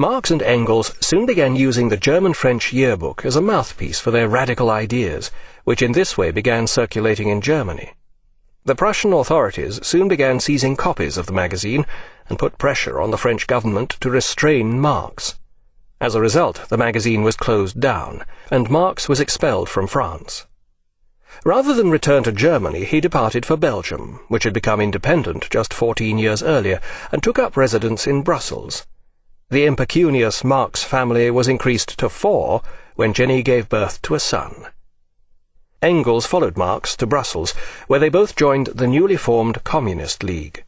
Marx and Engels soon began using the German-French yearbook as a mouthpiece for their radical ideas, which in this way began circulating in Germany. The Prussian authorities soon began seizing copies of the magazine and put pressure on the French government to restrain Marx. As a result, the magazine was closed down, and Marx was expelled from France. Rather than return to Germany, he departed for Belgium, which had become independent just 14 years earlier, and took up residence in Brussels. The impecunious Marx family was increased to four when Jenny gave birth to a son. Engels followed Marx to Brussels, where they both joined the newly formed Communist League.